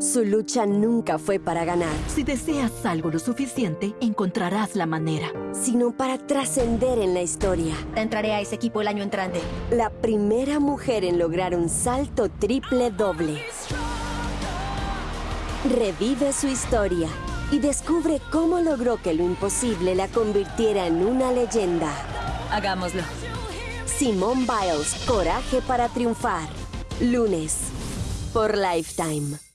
Su lucha nunca fue para ganar, Si deseas algo lo suficiente, encontrarás la manera. sino para trascender en la historia. Entraré a ese equipo el año entrante. La primera mujer en lograr un salto triple doble. Revive su historia y descubre cómo logró que lo imposible la convirtiera en una leyenda. Hagámoslo. Simone Biles, Coraje para triunfar. Lunes, por Lifetime.